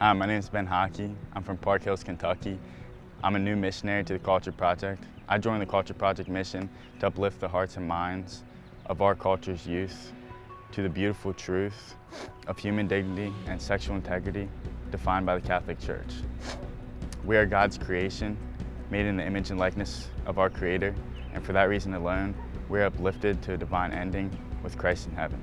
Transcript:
Hi, my name is Ben Hockey. I'm from Park Hills, Kentucky. I'm a new missionary to the Culture Project. I joined the Culture Project mission to uplift the hearts and minds of our culture's youth to the beautiful truth of human dignity and sexual integrity defined by the Catholic Church. We are God's creation, made in the image and likeness of our Creator, and for that reason alone, we are uplifted to a divine ending with Christ in heaven.